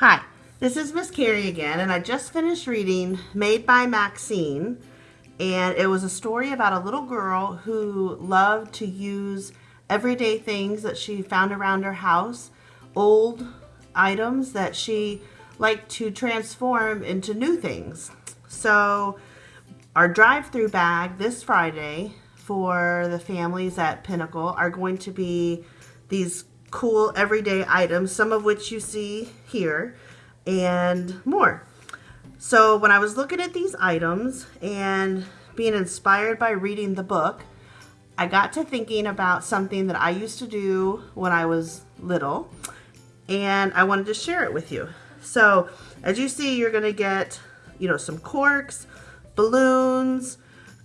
Hi, this is Miss Carrie again, and I just finished reading Made by Maxine, and it was a story about a little girl who loved to use everyday things that she found around her house, old items that she liked to transform into new things. So our drive-through bag this Friday for the families at Pinnacle are going to be these cool everyday items, some of which you see here, and more. So when I was looking at these items and being inspired by reading the book, I got to thinking about something that I used to do when I was little, and I wanted to share it with you. So as you see, you're gonna get, you know, some corks, balloons,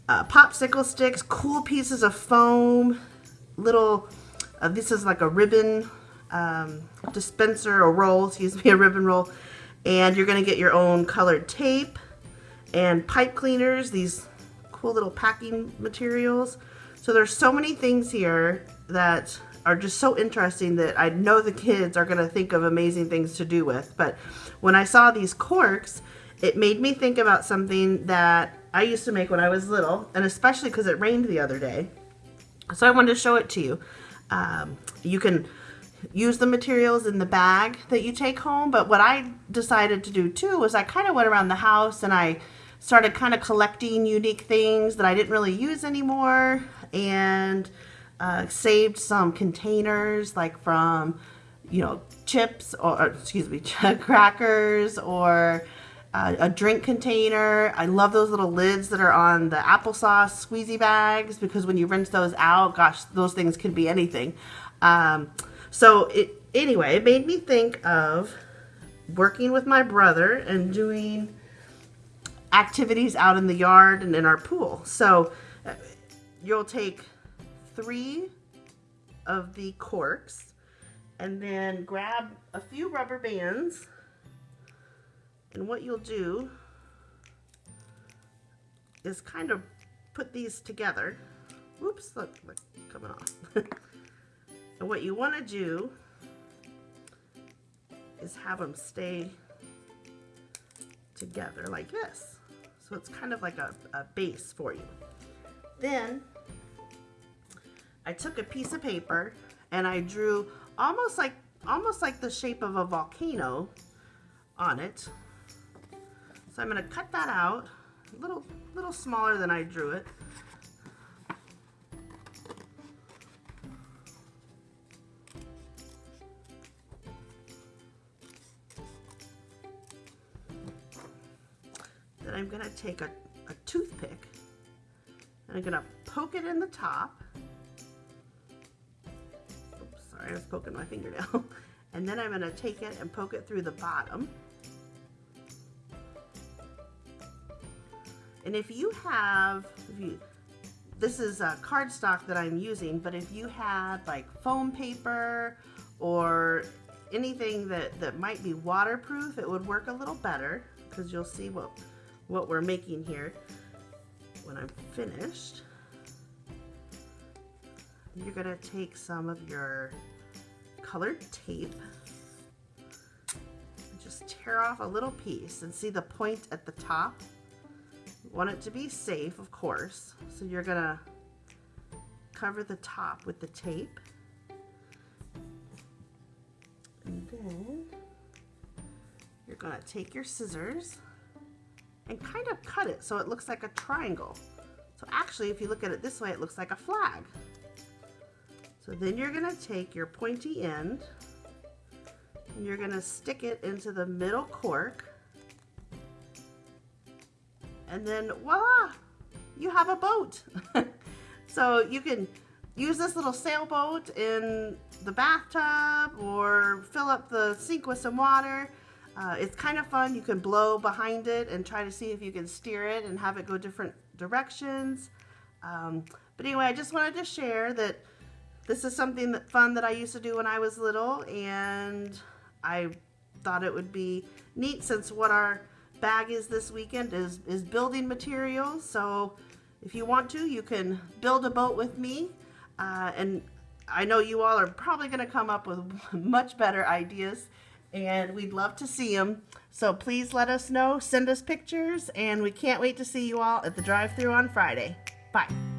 uh, popsicle sticks, cool pieces of foam, little uh, this is like a ribbon um, dispenser or roll, excuse me, a ribbon roll. And you're going to get your own colored tape and pipe cleaners, these cool little packing materials. So there's so many things here that are just so interesting that I know the kids are going to think of amazing things to do with. But when I saw these corks, it made me think about something that I used to make when I was little, and especially because it rained the other day. So I wanted to show it to you. Um, you can use the materials in the bag that you take home, but what I decided to do too was I kind of went around the house and I started kind of collecting unique things that I didn't really use anymore and uh, saved some containers like from, you know, chips or, or excuse me, crackers or uh, a drink container. I love those little lids that are on the applesauce squeezy bags because when you rinse those out, gosh, those things can be anything. Um, so it, anyway, it made me think of working with my brother and doing activities out in the yard and in our pool. So uh, you'll take three of the corks and then grab a few rubber bands and what you'll do is kind of put these together. Whoops, look, look coming off. and what you want to do is have them stay together like this. So it's kind of like a, a base for you. Then I took a piece of paper and I drew almost like almost like the shape of a volcano on it so I'm going to cut that out, a little, little smaller than I drew it. Then I'm going to take a, a toothpick and I'm going to poke it in the top. Oops, sorry, I was poking my fingernail. and then I'm going to take it and poke it through the bottom. And if you have, if you, this is a cardstock that I'm using, but if you had like foam paper or anything that, that might be waterproof, it would work a little better because you'll see what, what we're making here when I'm finished. You're gonna take some of your colored tape just tear off a little piece and see the point at the top want it to be safe, of course. So you're gonna cover the top with the tape. And then you're gonna take your scissors and kind of cut it so it looks like a triangle. So actually, if you look at it this way, it looks like a flag. So then you're gonna take your pointy end and you're gonna stick it into the middle cork and then voila, you have a boat. so you can use this little sailboat in the bathtub or fill up the sink with some water. Uh, it's kind of fun. You can blow behind it and try to see if you can steer it and have it go different directions. Um, but anyway, I just wanted to share that this is something that fun that I used to do when I was little and I thought it would be neat since what our bag is this weekend is, is building materials. So if you want to, you can build a boat with me. Uh, and I know you all are probably going to come up with much better ideas. and we'd love to see them. So please let us know, send us pictures, and we can't wait to see you all at the drive-through on Friday. Bye.